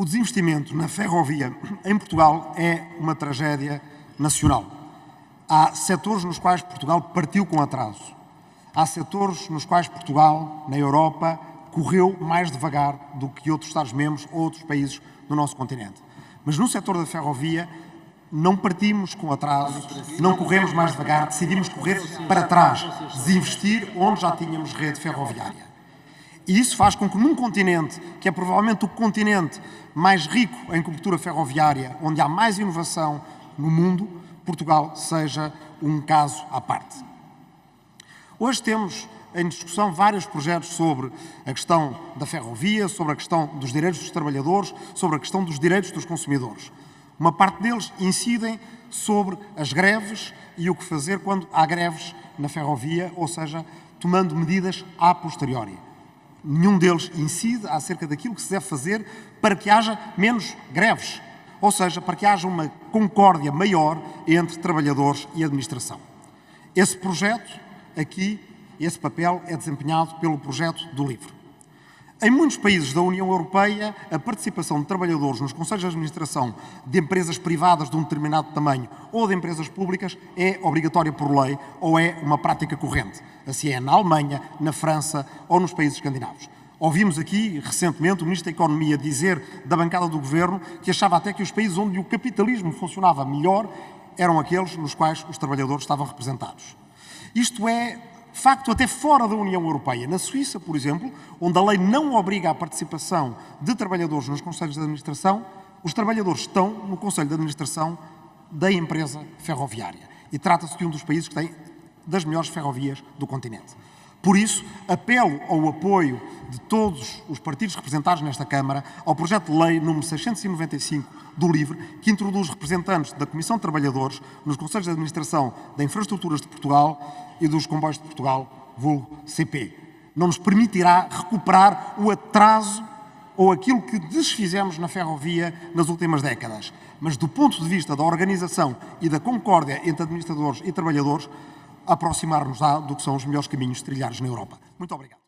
O desinvestimento na ferrovia em Portugal é uma tragédia nacional. Há setores nos quais Portugal partiu com atraso. Há setores nos quais Portugal, na Europa, correu mais devagar do que outros Estados-membros ou outros países do nosso continente. Mas no setor da ferrovia não partimos com atraso, não corremos mais devagar, decidimos correr para trás, desinvestir onde já tínhamos rede ferroviária. E isso faz com que num continente, que é provavelmente o continente mais rico em cobertura ferroviária, onde há mais inovação no mundo, Portugal seja um caso à parte. Hoje temos em discussão vários projetos sobre a questão da ferrovia, sobre a questão dos direitos dos trabalhadores, sobre a questão dos direitos dos consumidores. Uma parte deles incidem sobre as greves e o que fazer quando há greves na ferrovia, ou seja, tomando medidas a posteriori. Nenhum deles incide acerca daquilo que se deve fazer para que haja menos greves, ou seja, para que haja uma concórdia maior entre trabalhadores e administração. Esse projeto aqui, esse papel é desempenhado pelo projeto do livro. Em muitos países da União Europeia, a participação de trabalhadores nos conselhos de administração de empresas privadas de um determinado tamanho ou de empresas públicas é obrigatória por lei ou é uma prática corrente. Assim é na Alemanha, na França ou nos países escandinavos. Ouvimos aqui, recentemente, o Ministro da Economia dizer da bancada do Governo que achava até que os países onde o capitalismo funcionava melhor eram aqueles nos quais os trabalhadores estavam representados. Isto é facto até fora da União Europeia. Na Suíça, por exemplo, onde a lei não obriga a participação de trabalhadores nos conselhos de administração, os trabalhadores estão no conselho de administração da empresa ferroviária. E trata-se de um dos países que tem das melhores ferrovias do continente. Por isso, apelo ao apoio de todos os partidos representados nesta Câmara ao projeto de lei número 695 do LIVRE, que introduz representantes da Comissão de Trabalhadores nos Conselhos de Administração da Infraestruturas de Portugal e dos Comboios de Portugal, vulgo CP. Não nos permitirá recuperar o atraso ou aquilo que desfizemos na ferrovia nas últimas décadas. Mas do ponto de vista da organização e da concórdia entre administradores e trabalhadores, aproximar-nos-á do que são os melhores caminhos trilhados na Europa. Muito obrigado.